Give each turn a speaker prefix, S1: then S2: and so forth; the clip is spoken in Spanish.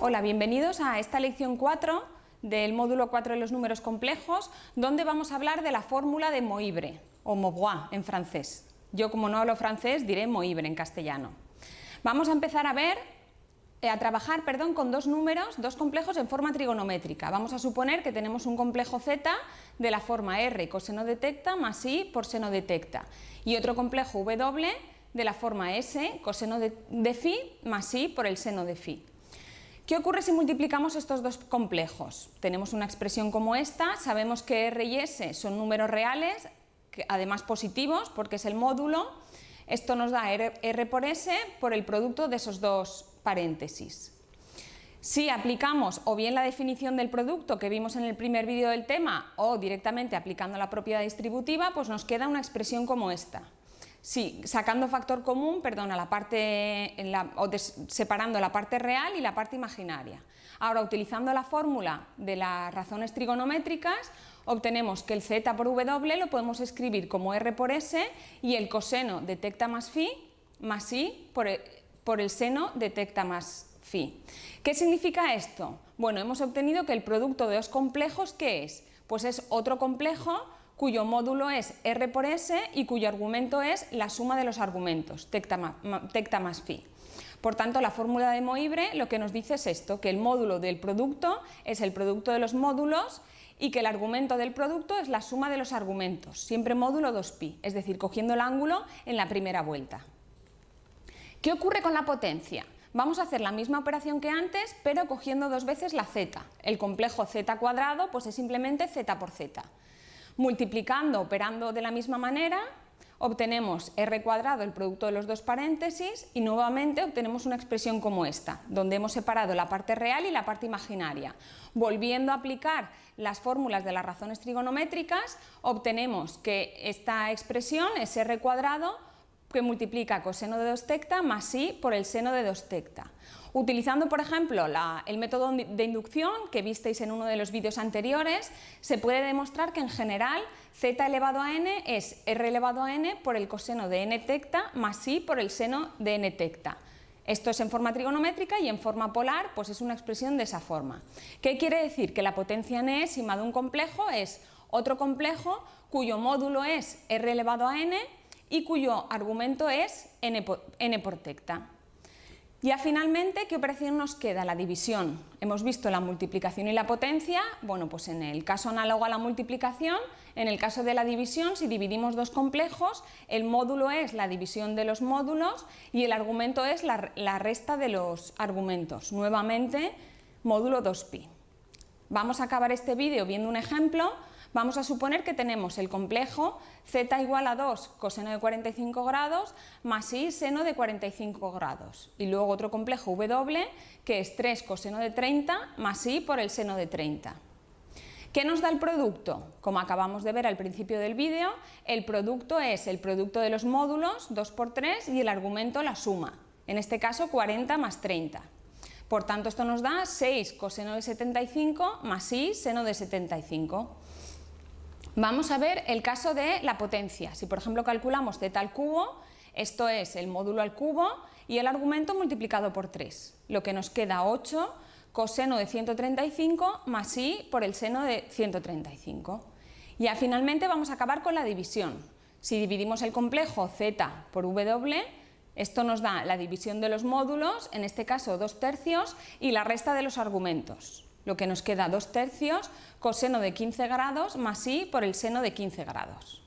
S1: Hola, bienvenidos a esta lección 4 del módulo 4 de los números complejos, donde vamos a hablar de la fórmula de Moibre, o Maubois en francés. Yo como no hablo francés diré Moibre en castellano. Vamos a empezar a ver, a trabajar perdón, con dos números, dos complejos en forma trigonométrica. Vamos a suponer que tenemos un complejo z de la forma r coseno de tecta más i por seno de tecta y otro complejo w de la forma s coseno de, de phi más i por el seno de phi. ¿Qué ocurre si multiplicamos estos dos complejos? Tenemos una expresión como esta, sabemos que R y S son números reales, además positivos porque es el módulo, esto nos da R, por S por el producto de esos dos paréntesis. Si aplicamos o bien la definición del producto que vimos en el primer vídeo del tema o directamente aplicando la propiedad distributiva, pues nos queda una expresión como esta. Sí, sacando factor común, perdón, la parte, o separando la parte real y la parte imaginaria. Ahora, utilizando la fórmula de las razones trigonométricas, obtenemos que el z por w lo podemos escribir como r por s y el coseno de tecta más phi más i por el, por el seno de tecta más phi. ¿Qué significa esto? Bueno, hemos obtenido que el producto de dos complejos, ¿qué es? Pues es otro complejo cuyo módulo es R por S y cuyo argumento es la suma de los argumentos, tecta más, phi. Por tanto, la fórmula de Moibre lo que nos dice es esto, que el módulo del producto es el producto de los módulos y que el argumento del producto es la suma de los argumentos, siempre módulo 2pi, es decir, cogiendo el ángulo en la primera vuelta. ¿Qué ocurre con la potencia? Vamos a hacer la misma operación que antes, pero cogiendo dos veces la z. El complejo z cuadrado pues es simplemente z por z. Multiplicando, operando de la misma manera, obtenemos r cuadrado, el producto de los dos paréntesis, y nuevamente obtenemos una expresión como esta, donde hemos separado la parte real y la parte imaginaria. Volviendo a aplicar las fórmulas de las razones trigonométricas, obtenemos que esta expresión es r cuadrado que multiplica coseno de 2 tecta más i por el seno de 2 tecta. Utilizando, por ejemplo, el método de inducción que visteis en uno de los vídeos anteriores, se puede demostrar que en general z elevado a n es r elevado a n por el coseno de n tecta más i por el seno de n tecta. Esto es en forma trigonométrica y en forma polar pues es una expresión de esa forma. ¿Qué quiere decir? Que la potencia enésima de un complejo es otro complejo cuyo módulo es r elevado a n y cuyo argumento es n por, tecta. Ya finalmente, ¿qué operación nos queda? La división. Hemos visto la multiplicación y la potencia, bueno, pues en el caso análogo a la multiplicación, en el caso de la división, si dividimos dos complejos, el módulo es la división de los módulos y el argumento es la, la resta de los argumentos. Nuevamente, módulo 2pi. Vamos a acabar este vídeo viendo un ejemplo Vamos a suponer que tenemos el complejo z igual a 2 coseno de 45 grados más i seno de 45 grados. Y luego otro complejo w que es 3 coseno de 30 más i por el seno de 30. ¿Qué nos da el producto? Como acabamos de ver al principio del vídeo, el producto es el producto de los módulos 2 por 3 y el argumento la suma, en este caso 40 más 30. Por tanto, esto nos da 6 coseno de 75 más i seno de 75. Vamos a ver el caso de la potencia. Si por ejemplo calculamos z al cubo, esto es el módulo al cubo y el argumento multiplicado por 3, lo que nos queda 8 coseno de 135 más i por el seno de 135. Ya finalmente vamos a acabar con la división. Si dividimos el complejo z por w, esto nos da la división de los módulos, en este caso 2 tercios, y la resta de los argumentos lo que nos queda 2 tercios coseno de 15 grados más i por el seno de 15 grados.